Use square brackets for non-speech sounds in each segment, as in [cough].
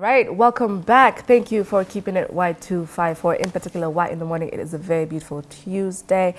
right, welcome back. Thank you for keeping it Y254. In particular, Y in the morning. It is a very beautiful Tuesday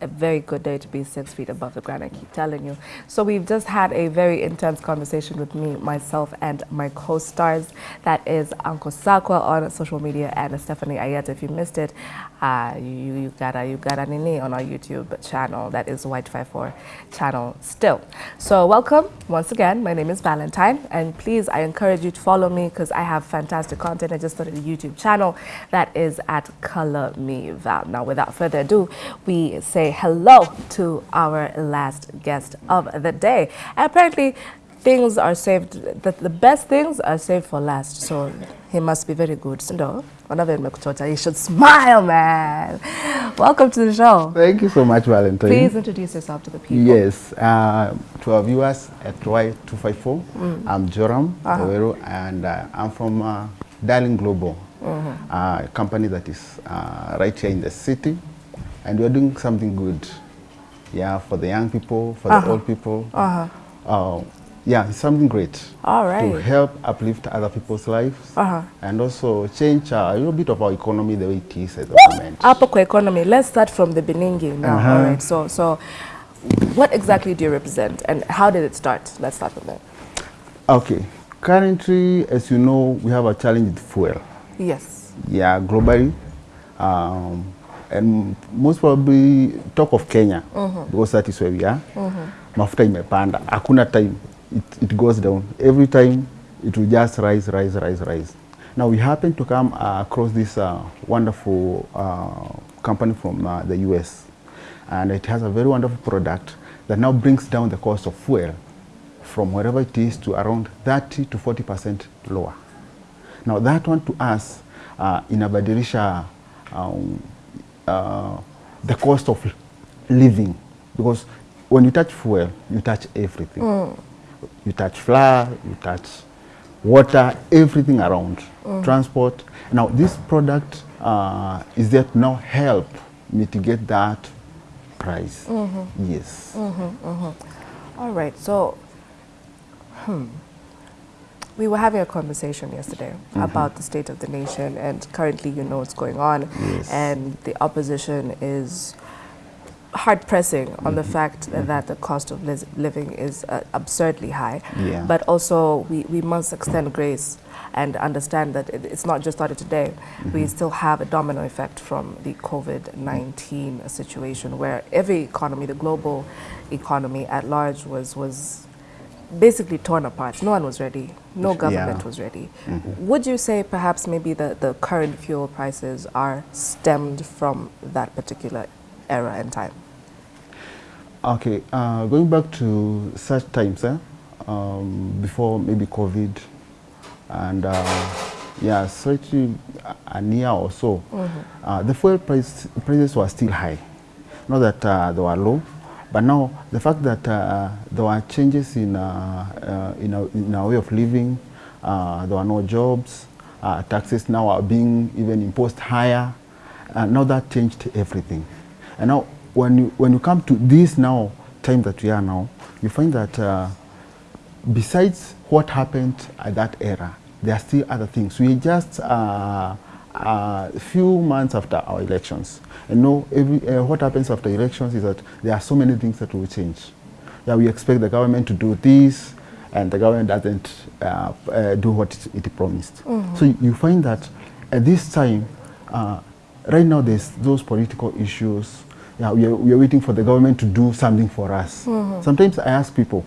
a very good day to be six feet above the ground, I keep telling you. So we've just had a very intense conversation with me, myself, and my co-stars. That is Uncle Sakwa on social media and Stephanie Ayeta. If you missed it, uh, you, you gotta you gotta nini on our YouTube channel. That is Y254 channel still. So welcome once again. My name is Valentine, and please, I encourage you to follow me because I have fantastic content. I just started a YouTube channel that is at Color Me Val. Now, without further ado, we say hello to our last guest of the day. Apparently, things are saved, the, the best things are saved for last. So he must be very good. No, you should smile, man. Welcome to the show. Thank you so much, Valentine. Please introduce yourself to the people. Yes, uh, to our viewers at Y254, mm. I'm Joram uh -huh. and uh, I'm from uh, Darling Global, mm -hmm. a company that is uh, right here in the city and we're doing something good, yeah, for the young people, for uh -huh. the uh-huh. old people. Uh -huh. Uh, yeah, it's something great. All right. To help uplift other people's lives uh -huh. and also change uh, a little bit of our economy the way it is at the moment. Upper economy. Let's start from the beginning now. Uh -huh. All right. So, so what exactly do you represent and how did it start? Let's start from there. Okay. Currently, as you know, we have a challenge with fuel. Yes. Yeah, globally. Um, and most probably talk of Kenya mm -hmm. because that is where we are. Mm -hmm. Mafuta imepanda, hakuna time it, it goes down. Every time it will just rise, rise, rise, rise. Now we happen to come uh, across this uh, wonderful uh, company from uh, the US and it has a very wonderful product that now brings down the cost of fuel from wherever it is to around 30 to 40 percent lower. Now that one to us uh, inabadilisha um, uh, the cost of living because when you touch fuel, you touch everything. Mm. You touch flour, you touch water, everything around, mm. transport. Now, this product uh, is to now help mitigate that price. Mm -hmm. Yes. -hmm, -hmm. All right. So, hmm we were having a conversation yesterday mm -hmm. about the state of the nation and currently you know what's going on yes. and the opposition is hard pressing on mm -hmm. the mm-hmm. fact mm -hmm. that the cost of living is uh, absurdly high yeah. but also we, we must extend grace and understand that it, it's not just started today. We mm-hmm. still have a domino effect from the COVID-19 situation where every economy, the global economy at large was, was basically torn apart. No one was ready. No government yeah. was ready. Mm -hmm. Would you say perhaps maybe the, the current fuel prices are stemmed from that particular era and time? Okay, uh, going back to such times, eh, um, before maybe COVID, and uh, yeah, certainly a year or so, mm -hmm. uh, the fuel price, prices were still high. Not that uh, they were low, but now the fact that uh, there were changes in, uh, uh, in, our, in, our, way of living, uh, there were no jobs, uh, taxes now are being even imposed higher, uh, now that changed everything. And now when you, when you come to this now, time that we are now, you find that besides what happened at that era, there are still other things. We just a few months after our elections. And know every, uh, what happens after elections is that there are so many things that will change. Yeah, we expect the government to do this, and the government doesn't uh, uh, do what it, it promised. Mm -hmm. So you find that at this time, uh, right now there's those political issues. Yeah, we are, we are waiting for the government to do something for us. Mm -hmm. Sometimes I ask people,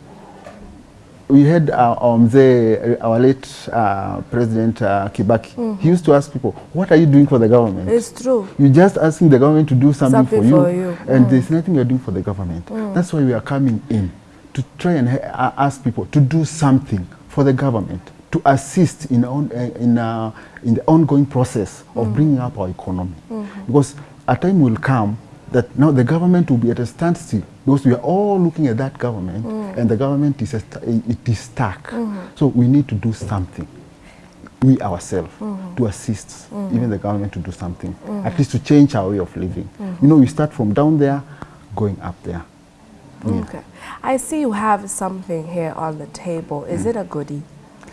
we had uh, um, the, our late uh, President uh, Kibaki. Mm -hmm. He used to ask people, what are you doing for the government? It's true. You're just asking the government to do something, something for, you, for you. and mm. there's nothing you're doing for the government. Mm. That's why we are coming in to try and uh, ask people to do something for the government, to assist in, on, uh, in, uh, in the ongoing process of mm. bringing up our economy. mm -hmm. Because a time will come that now the government will be at a standstill because we are all looking at that government mm. and the government is, a, it is stuck. Mm -hmm. So we need to do something, we ourselves, mm -hmm. to assist -hmm. even the government to do something, mm-hmm. at least to change our way of living. Mm-hmm. You know, we start from down there, going up there. Yeah. Okay. I see you have something here on the table. Is mm. it a goodie?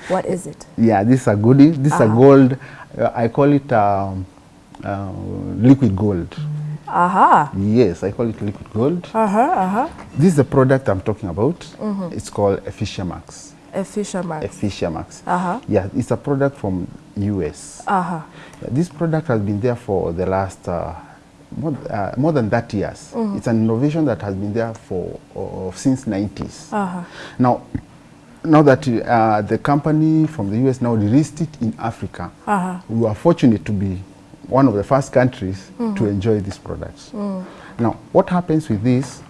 What is it? Yeah, this is a goodie. This is a Uh-huh. gold. Uh, I call it um, uh, liquid gold. Aha. Yes, I call it liquid gold. Uh-huh, uh-huh. This is the product I'm talking about. Mm-hmm. It's called Efficia Max. Efficia Max. Efficia Max. Uh-huh. Yeah, it's a product from US. Uh-huh. Yeah, this product has been there for the last uh, more, uh, more than 30 years. Mm-hmm. It's an innovation that has been there for uh, since 90s. Uh-huh. Now, now that uh, the company from the US now released it in Africa, Uh-huh. we are fortunate to be one of the first countries Mm-hmm. to enjoy these products. Mm. Now, what happens with this?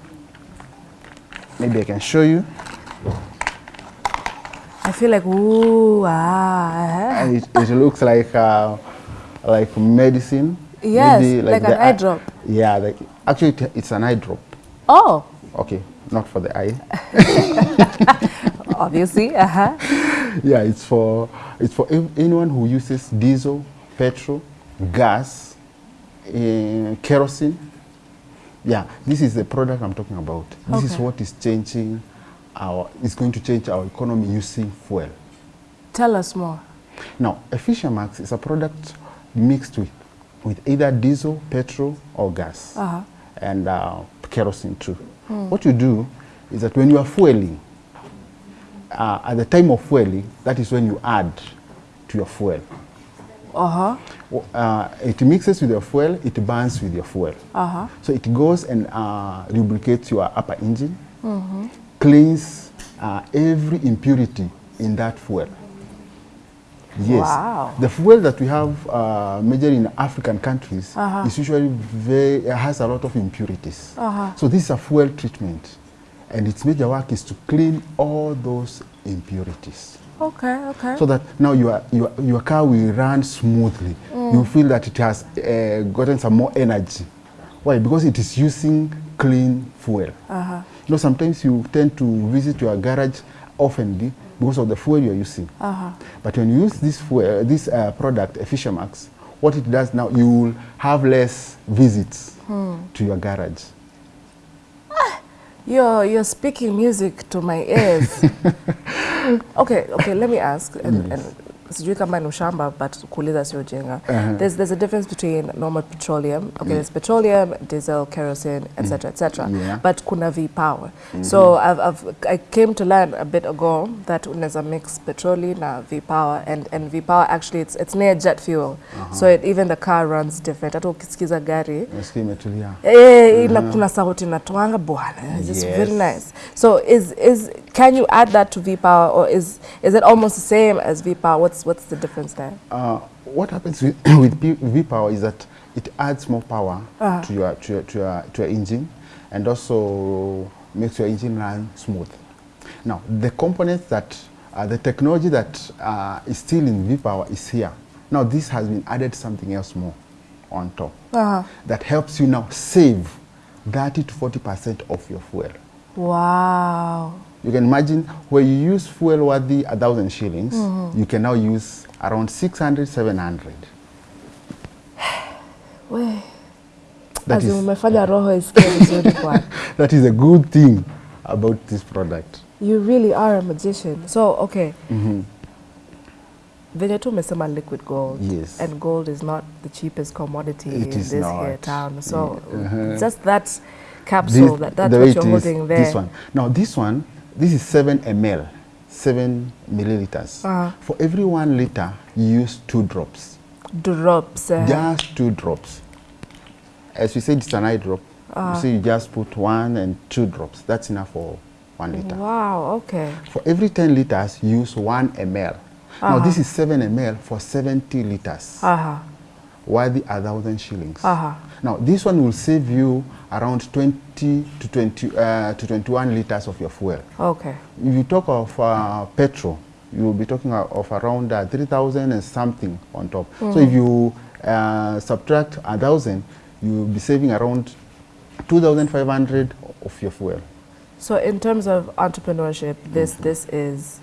Maybe I can show you. I feel like, ooh, ah. And it, it looks like uh, like medicine. Yes, Maybe like an the eye drop. Yeah, like actually it, it's an eye drop. Oh, Okay, not for the eye. [laughs] obviously. Uh-huh. yeah, it's for it's for anyone who uses diesel, petrol, gas, uh, kerosene. Yeah, this is the product I'm talking about. This is what is changing our. is going to change our economy using fuel. Tell us more. Now, Efficia Max is a product mixed with, with either diesel, petrol, or gas, Uh-huh. and uh, kerosene too. What you do is that when you are fueling, uh, at the time of fueling, that is when you add to your fuel. Uh-huh. Uh, it mixes with your fuel, it burns with your fuel. Uh-huh. So it goes and uh, lubricates your upper engine, cleans uh, every impurity in that fuel. Yes. Wow. The fuel that we have uh, major in African countries Uh-huh. is usually very, has a lot of impurities. Uh-huh. So this is a fuel treatment. And its major work is to clean all those impurities Okay, okay. so that now your, your, your car will run smoothly. Mm. You feel that it has uh, gotten some more energy. Why? Because it is using clean fuel. Uh-huh. You know, sometimes you tend to visit your garage often because of the fuel you're using. Uh-huh. But when you use this fuel, this uh, product, Efficiamax, what it does now, you will have less visits hmm. to your garage. You're, you're speaking music to my ears. [laughs] [coughs] okay, okay, let me ask. And, and sijui kama ni ushamba but kuuliza sio jenga Uh-huh. There's, there's a difference between normal petroleum. Okay, there's petroleum, diesel, kerosene, etc., etc. Yeah. But kuna V-power. So I've, I've, I came to learn a bit ago that unaweza mix petroli na V-power and, and V-power actually it's, it's near jet fuel. uh -huh. So it, even the car runs different. Hata ukisikiza gari imetulia. Eh, ina kuna sauti inatoanga bwana. It's just very nice. So is is can you add that to V-Power or is is it almost the same as V-Power? What's what's the difference there? Uh, what happens with, [clears throat] with V-Power is that it adds more power Uh-huh. to, your, to, your, to, your, to your engine and also makes your engine run smooth. Now, the components that, uh, the technology that uh, is still in V-Power is here. Now, this has been added something else more on top Uh-huh. that helps you now save 30 to 40% of your fuel. Wow. You can imagine where you use fuel worthy a thousand shillings, you can now use around 600, 700. [sighs] We. That As is- umefanya roho isikie vizuri bwana. that is a good thing about this product. You really are a magician. So, okay. Mhm. Venye tu umesema liquid gold. Yes. And gold is not the cheapest commodity It in is this here town. So, Uh-huh. just that capsule, This- that, that's what you're is, holding there. This one. Now this one, this is 7 ml, 7 milliliters. Uh-huh. For every one liter, you use two drops. Drops. uh, Just two drops. As we said, it's an eye drop. Uh -huh. you just put one and two drops. That's enough for one liter. Wow, okay. For every 10 liters, use 1 ml. Now Uh-huh. this is 7 ml for 70 liters. Uh-huh. Worthy a thousand shillings. Uh-huh. Now, this one will save you around 20 to 20 uh, to 21 liters of your fuel. Okay. If you talk of uh, petrol, you will be talking of of around uh, 3,000 and something on top. Mm -hmm. So if you uh, subtract a thousand, you will be saving around 2,500 of your fuel. So in terms of entrepreneurship, this mm -hmm. this is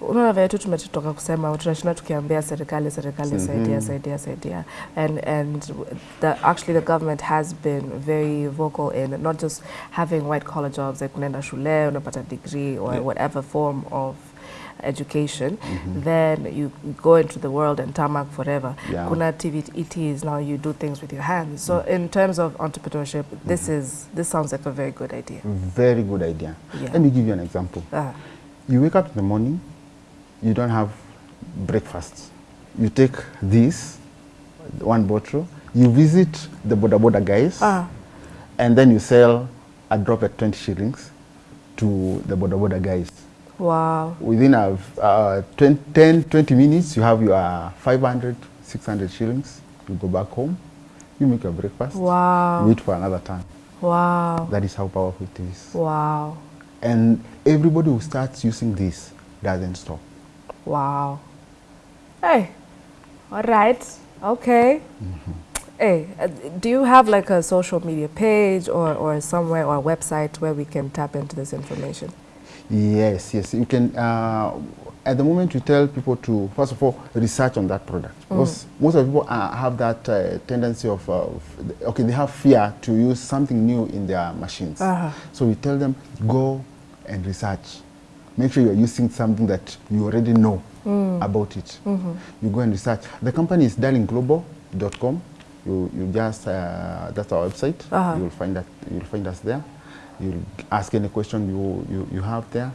unaona vile tu tumetoka kusema tunashinda tukiambia serikali serikali saidia saidia saidia and and the, actually the government has been very vocal in not just having white collar jobs like unaenda shule unapata degree or Yeah. whatever form of education, mm -hmm. then you go into the world and tarmac forever. Yeah. Kuna activities now you do things with your hands. So mm -hmm. in terms of entrepreneurship, this is this sounds like a very good idea. Very good idea. Yeah. Let me give you an example. Uh, -huh. You wake up in the morning, you don't have breakfast. You take this, one bottle, you visit the Boda Boda guys, ah. and then you sell a drop at 20 shillings to the Boda Boda guys. wow. Within a, uh, 20, 10, 20 minutes, you have your 500, 600 shillings. You go back home, you make your breakfast, Wow. you eat for another time. Wow. That is how powerful it is. Wow. And everybody who starts using this doesn't stop. Wow. Hey. All right. Okay. Hey, uh, do you have like a social media page or, or somewhere or website where we can tap into this information? Yes, yes. You can, uh, at the moment, we tell people to, first of all, research on that product. Because most of the people uh, have that uh, tendency of, uh, okay, they have fear to use something new in their machines. Uh-huh. So we tell them, go and research. Make sure you're using something that you already know mm. about it. Mm -hmm. You go and research. The company is darlingglobal.com. You, you just, uh, that's our website. Uh-huh. You'll find that, you'll find us there. You'll ask any question you, you, you have there.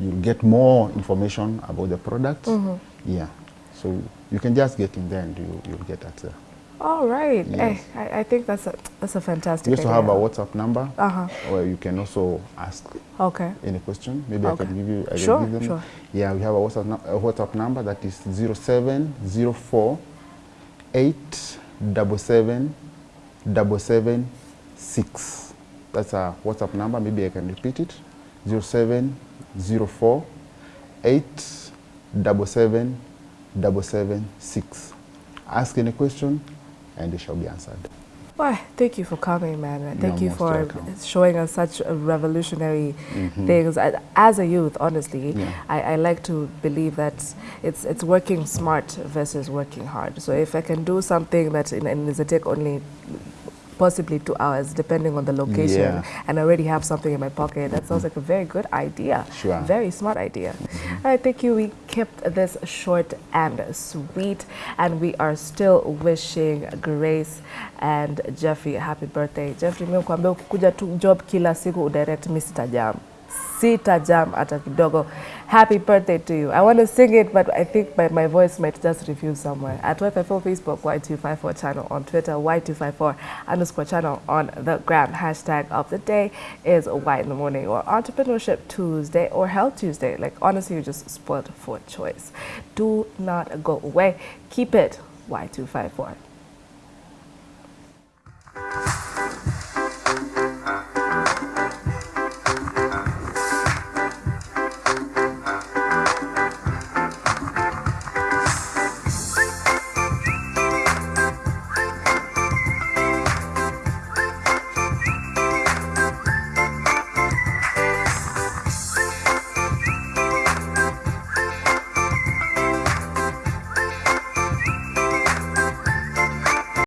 You'll get more information about the product. Mm -hmm. Yeah. So you can just get in there and you, you'll get that there. All right. Yes. Hey, I, I think that's a that's a fantastic. We also have a. WhatsApp number Uh-huh. where you can also ask Okay. any question. Maybe Okay. I can give you. I can Sure, give them. sure. Yeah, we have a WhatsApp, a WhatsApp number that is 0704 877 776. That's a WhatsApp number. Maybe I can repeat it. 0704 877 776. Ask any question and they shall be answered. Why, thank you for coming, man. Thank You're you for welcome. showing us such a revolutionary mm-hmm. things. As a youth, honestly, Yeah. I, I like to believe that it's it's working smart versus working hard. So if I can do something that in, in Zatek only possibly two hours, depending on the location, Yeah. and I already have something in my pocket, that sounds like a very good idea. Sure. Very smart idea. Mm All right, thank you. We kept this short and sweet, and we are still wishing Grace and Jeffrey a happy birthday. Jeffrey, mimi kuambia ukikuja tu job kila siku direct Mr. sitajam. sita jam hata kidogo. Happy birthday to you. I want to sing it, but I think my, my voice might just refuse somewhere. At YFFO Facebook, Y254 channel on Twitter, Y254 underscore channel on the gram. Hashtag of the day is Y in the Morning or Entrepreneurship Tuesday or Health Tuesday. Like, honestly, you're just spoiled for choice. Do not go away. Keep it Y254.